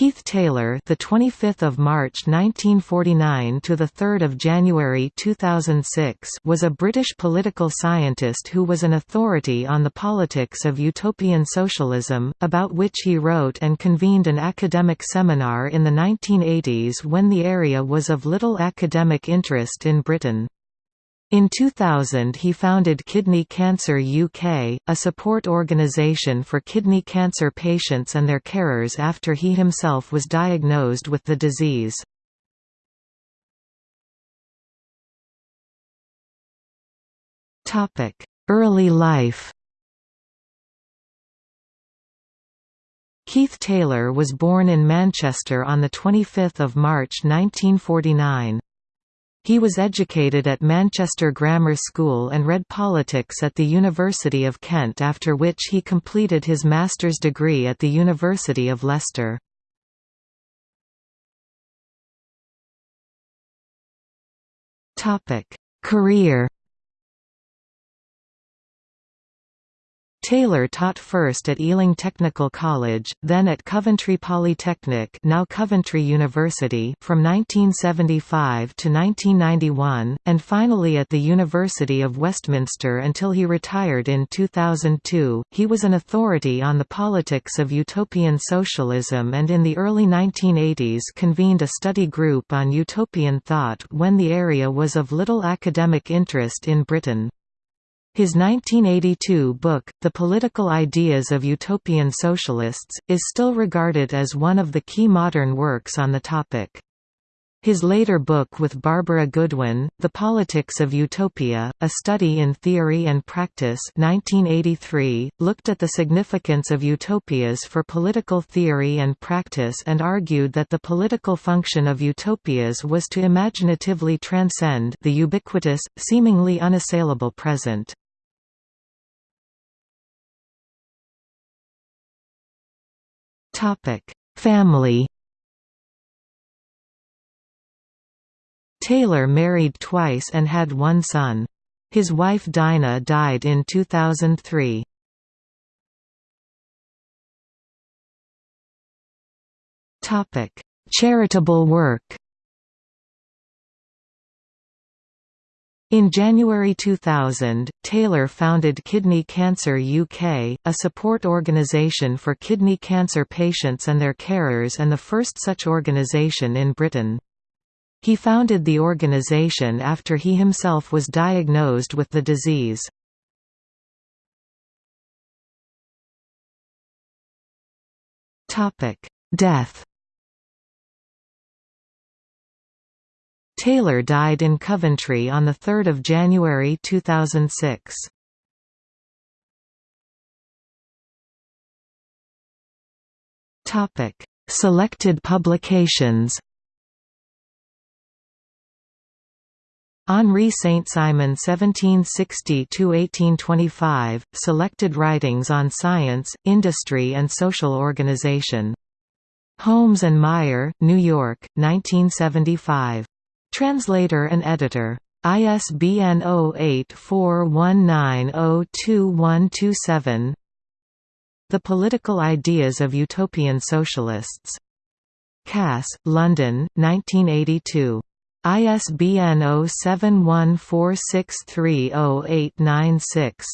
Keith Taylor, the 25th of March 1949 to the 3rd of January 2006, was a British political scientist who was an authority on the politics of utopian socialism, about which he wrote and convened an academic seminar in the 1980s when the area was of little academic interest in Britain. In 2000 he founded Kidney Cancer UK, a support organisation for kidney cancer patients and their carers after he himself was diagnosed with the disease. Early life Keith Taylor was born in Manchester on 25 March 1949. He was educated at Manchester Grammar School and read politics at the University of Kent after which he completed his master's degree at the University of Leicester. Career Taylor taught first at Ealing Technical College, then at Coventry Polytechnic now Coventry University from 1975 to 1991, and finally at the University of Westminster until he retired in 2002. He was an authority on the politics of utopian socialism and in the early 1980s convened a study group on utopian thought when the area was of little academic interest in Britain. His 1982 book, The Political Ideas of Utopian Socialists, is still regarded as one of the key modern works on the topic. His later book with Barbara Goodwin, The Politics of Utopia, A Study in Theory and Practice 1983, looked at the significance of utopias for political theory and practice and argued that the political function of utopias was to imaginatively transcend the ubiquitous, seemingly unassailable present. Family Taylor married twice and had one son. His wife Dinah died in 2003. Charitable work In January 2000, Taylor founded Kidney Cancer UK, a support organisation for kidney cancer patients and their carers and the first such organisation in Britain. He founded the organisation after he himself was diagnosed with the disease. Death Taylor died in Coventry on 3 January 2006. Selected publications Henri Saint-Simon 1760–1825, Selected Writings on Science, Industry and Social Organization. Holmes and Meier, New York, 1975. Translator and editor. ISBN 0841902127 The Political Ideas of Utopian Socialists. Cass, London, 1982. ISBN 0714630896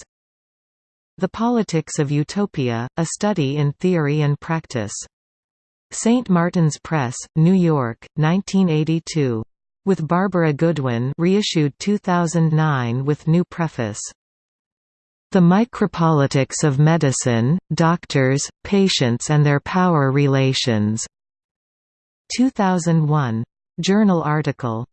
The Politics of Utopia, A Study in Theory and Practice. St. Martin's Press, New York, 1982 with Barbara Goodwin reissued 2009 with new preface. The Micropolitics of Medicine, Doctors, Patients and Their Power Relations. 2001. Journal article